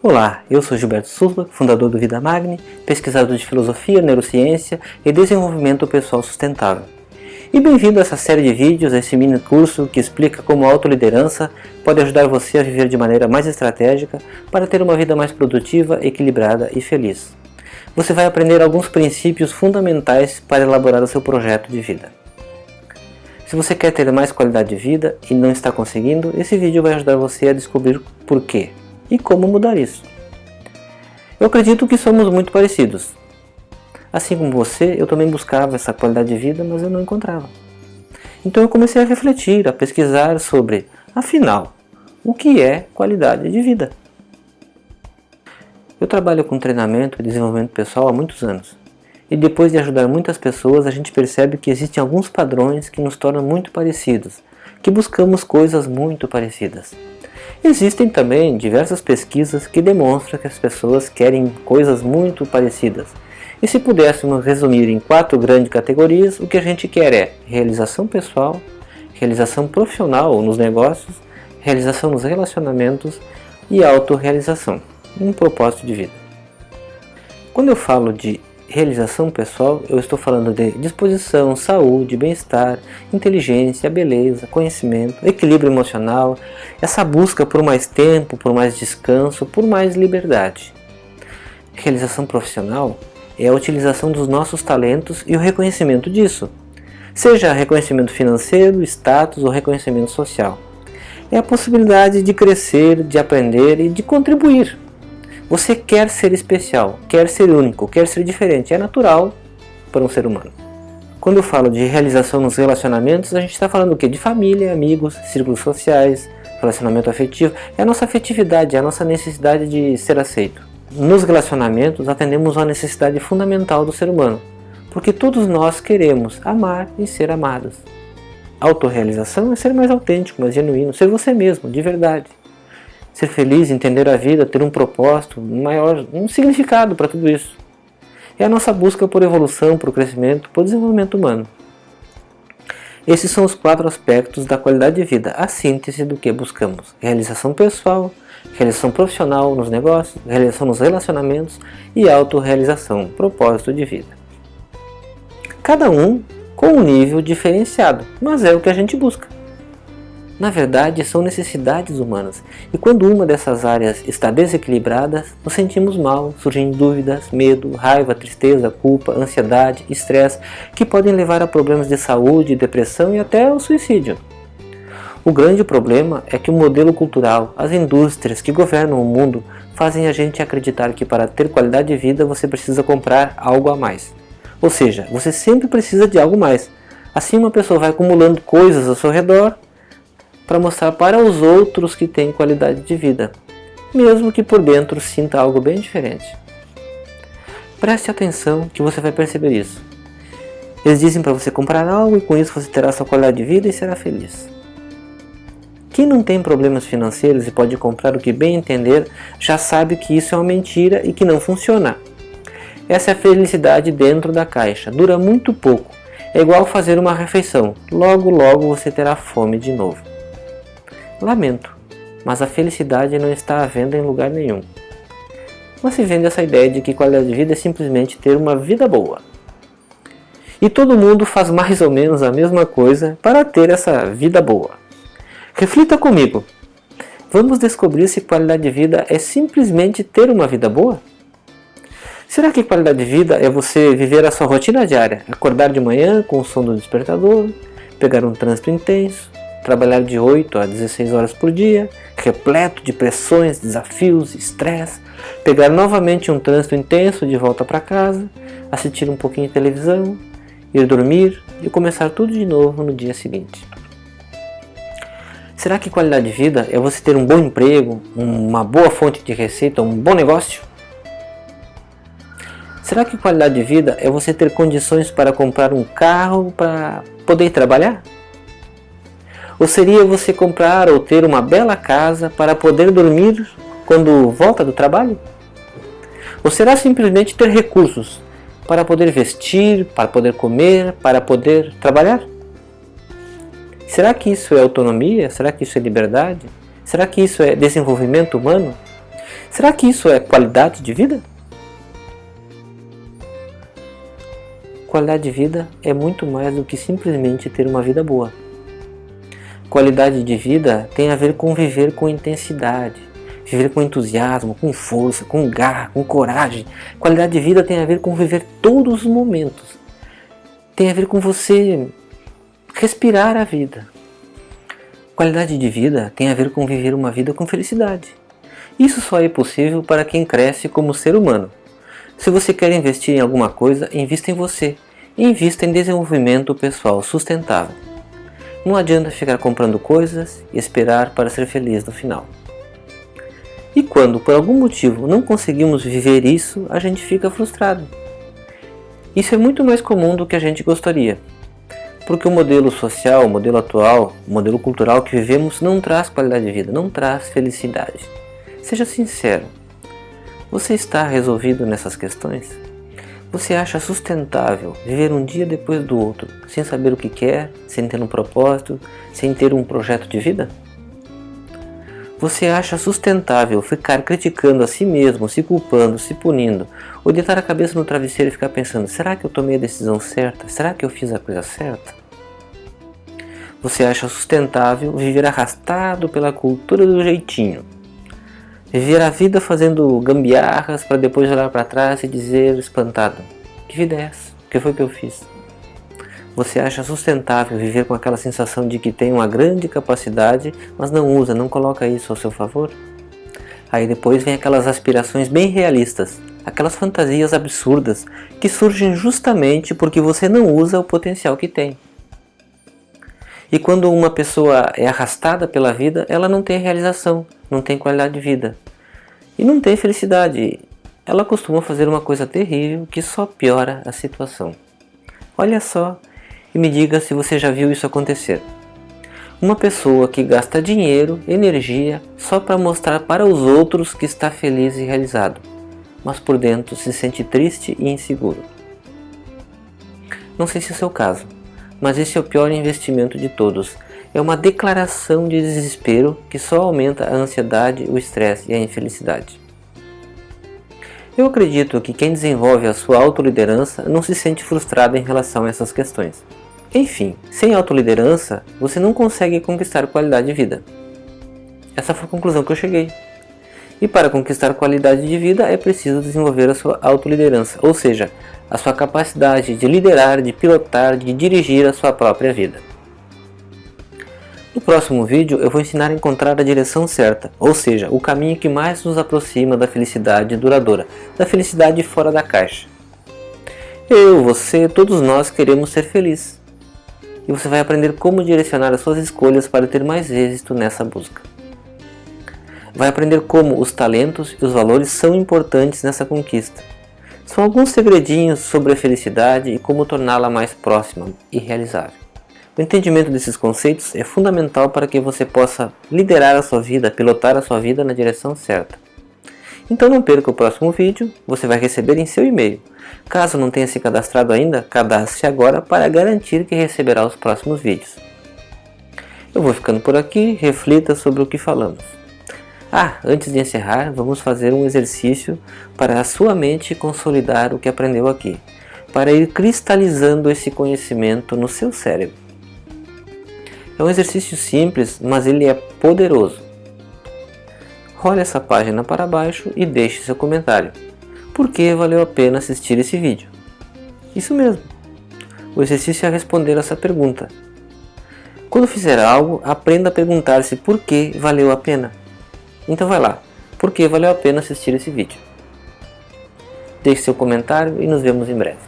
Olá, eu sou Gilberto Souza, fundador do Vida Magni, pesquisador de filosofia, neurociência e desenvolvimento pessoal sustentável. E bem-vindo a essa série de vídeos, a esse mini curso que explica como a autoliderança pode ajudar você a viver de maneira mais estratégica para ter uma vida mais produtiva, equilibrada e feliz. Você vai aprender alguns princípios fundamentais para elaborar o seu projeto de vida. Se você quer ter mais qualidade de vida e não está conseguindo, esse vídeo vai ajudar você a descobrir por quê e como mudar isso. Eu acredito que somos muito parecidos. Assim como você, eu também buscava essa qualidade de vida, mas eu não encontrava. Então eu comecei a refletir, a pesquisar sobre, afinal, o que é qualidade de vida? Eu trabalho com treinamento e desenvolvimento pessoal há muitos anos. E depois de ajudar muitas pessoas, a gente percebe que existem alguns padrões que nos tornam muito parecidos, que buscamos coisas muito parecidas. Existem também diversas pesquisas que demonstram que as pessoas querem coisas muito parecidas. E se pudéssemos resumir em quatro grandes categorias, o que a gente quer é realização pessoal, realização profissional nos negócios, realização nos relacionamentos e autorrealização, um propósito de vida. Quando eu falo de realização pessoal, eu estou falando de disposição, saúde, bem-estar, inteligência, beleza, conhecimento, equilíbrio emocional, essa busca por mais tempo, por mais descanso, por mais liberdade. Realização profissional é a utilização dos nossos talentos e o reconhecimento disso, seja reconhecimento financeiro, status ou reconhecimento social. É a possibilidade de crescer, de aprender e de contribuir você quer ser especial, quer ser único, quer ser diferente. É natural para um ser humano. Quando eu falo de realização nos relacionamentos, a gente está falando o quê? De família, amigos, círculos sociais, relacionamento afetivo. É a nossa afetividade, é a nossa necessidade de ser aceito. Nos relacionamentos, atendemos a necessidade fundamental do ser humano, porque todos nós queremos amar e ser amados. Autorrealização é ser mais autêntico, mais genuíno, ser você mesmo, de verdade ser feliz, entender a vida, ter um propósito maior, um significado para tudo isso. É a nossa busca por evolução, por crescimento, por desenvolvimento humano. Esses são os quatro aspectos da qualidade de vida, a síntese do que buscamos. Realização pessoal, realização profissional nos negócios, realização nos relacionamentos e autorrealização, propósito de vida. Cada um com um nível diferenciado, mas é o que a gente busca. Na verdade, são necessidades humanas, e quando uma dessas áreas está desequilibrada, nos sentimos mal, surgem dúvidas, medo, raiva, tristeza, culpa, ansiedade, estresse, que podem levar a problemas de saúde, depressão e até ao suicídio. O grande problema é que o modelo cultural, as indústrias que governam o mundo, fazem a gente acreditar que para ter qualidade de vida você precisa comprar algo a mais. Ou seja, você sempre precisa de algo mais. Assim uma pessoa vai acumulando coisas ao seu redor para mostrar para os outros que tem qualidade de vida, mesmo que por dentro sinta algo bem diferente. Preste atenção que você vai perceber isso. Eles dizem para você comprar algo e com isso você terá sua qualidade de vida e será feliz. Quem não tem problemas financeiros e pode comprar o que bem entender, já sabe que isso é uma mentira e que não funciona. Essa é a felicidade dentro da caixa, dura muito pouco, é igual fazer uma refeição, logo logo você terá fome de novo. Lamento, mas a felicidade não está à venda em lugar nenhum. Mas se vende essa ideia de que qualidade de vida é simplesmente ter uma vida boa. E todo mundo faz mais ou menos a mesma coisa para ter essa vida boa. Reflita comigo. Vamos descobrir se qualidade de vida é simplesmente ter uma vida boa? Será que qualidade de vida é você viver a sua rotina diária? Acordar de manhã com o som do despertador, pegar um trânsito intenso, trabalhar de 8 a 16 horas por dia, repleto de pressões, desafios, estresse, pegar novamente um trânsito intenso de volta para casa, assistir um pouquinho de televisão, ir dormir e começar tudo de novo no dia seguinte. Será que qualidade de vida é você ter um bom emprego, uma boa fonte de receita, um bom negócio? Será que qualidade de vida é você ter condições para comprar um carro para poder trabalhar? Ou seria você comprar ou ter uma bela casa para poder dormir quando volta do trabalho? Ou será simplesmente ter recursos para poder vestir, para poder comer, para poder trabalhar? Será que isso é autonomia? Será que isso é liberdade? Será que isso é desenvolvimento humano? Será que isso é qualidade de vida? Qualidade de vida é muito mais do que simplesmente ter uma vida boa. Qualidade de vida tem a ver com viver com intensidade, viver com entusiasmo, com força, com garra, com coragem. Qualidade de vida tem a ver com viver todos os momentos. Tem a ver com você respirar a vida. Qualidade de vida tem a ver com viver uma vida com felicidade. Isso só é possível para quem cresce como ser humano. Se você quer investir em alguma coisa, invista em você. Invista em desenvolvimento pessoal sustentável. Não adianta ficar comprando coisas e esperar para ser feliz no final. E quando por algum motivo não conseguimos viver isso, a gente fica frustrado. Isso é muito mais comum do que a gente gostaria. Porque o modelo social, o modelo atual, o modelo cultural que vivemos não traz qualidade de vida, não traz felicidade. Seja sincero, você está resolvido nessas questões? Você acha sustentável viver um dia depois do outro, sem saber o que quer, sem ter um propósito, sem ter um projeto de vida? Você acha sustentável ficar criticando a si mesmo, se culpando, se punindo, ou deitar a cabeça no travesseiro e ficar pensando, será que eu tomei a decisão certa? Será que eu fiz a coisa certa? Você acha sustentável viver arrastado pela cultura do jeitinho, Viver a vida fazendo gambiarras para depois olhar para trás e dizer espantado: Que vida é essa? O que foi que eu fiz? Você acha sustentável viver com aquela sensação de que tem uma grande capacidade, mas não usa, não coloca isso ao seu favor? Aí depois vem aquelas aspirações bem realistas, aquelas fantasias absurdas que surgem justamente porque você não usa o potencial que tem. E quando uma pessoa é arrastada pela vida, ela não tem realização, não tem qualidade de vida. E não tem felicidade. Ela costuma fazer uma coisa terrível que só piora a situação. Olha só e me diga se você já viu isso acontecer. Uma pessoa que gasta dinheiro, energia, só para mostrar para os outros que está feliz e realizado, mas por dentro se sente triste e inseguro. Não sei se é o seu caso, mas esse é o pior investimento de todos. É uma declaração de desespero que só aumenta a ansiedade, o estresse e a infelicidade. Eu acredito que quem desenvolve a sua autoliderança não se sente frustrado em relação a essas questões. Enfim, sem autoliderança, você não consegue conquistar qualidade de vida. Essa foi a conclusão que eu cheguei. E para conquistar qualidade de vida é preciso desenvolver a sua autoliderança, ou seja, a sua capacidade de liderar, de pilotar, de dirigir a sua própria vida. No próximo vídeo eu vou ensinar a encontrar a direção certa, ou seja, o caminho que mais nos aproxima da felicidade duradoura, da felicidade fora da caixa. Eu, você, todos nós queremos ser felizes. E você vai aprender como direcionar as suas escolhas para ter mais êxito nessa busca. Vai aprender como os talentos e os valores são importantes nessa conquista são alguns segredinhos sobre a felicidade e como torná-la mais próxima e realizável. O entendimento desses conceitos é fundamental para que você possa liderar a sua vida, pilotar a sua vida na direção certa. Então não perca o próximo vídeo, você vai receber em seu e-mail. Caso não tenha se cadastrado ainda, cadastre-se agora para garantir que receberá os próximos vídeos. Eu vou ficando por aqui, reflita sobre o que falamos. Ah, antes de encerrar, vamos fazer um exercício para a sua mente consolidar o que aprendeu aqui, para ir cristalizando esse conhecimento no seu cérebro. É um exercício simples, mas ele é poderoso. Role essa página para baixo e deixe seu comentário. Por que valeu a pena assistir esse vídeo? Isso mesmo. O exercício é responder essa pergunta. Quando fizer algo, aprenda a perguntar-se por que valeu a pena. Então vai lá, porque valeu a pena assistir esse vídeo. Deixe seu comentário e nos vemos em breve.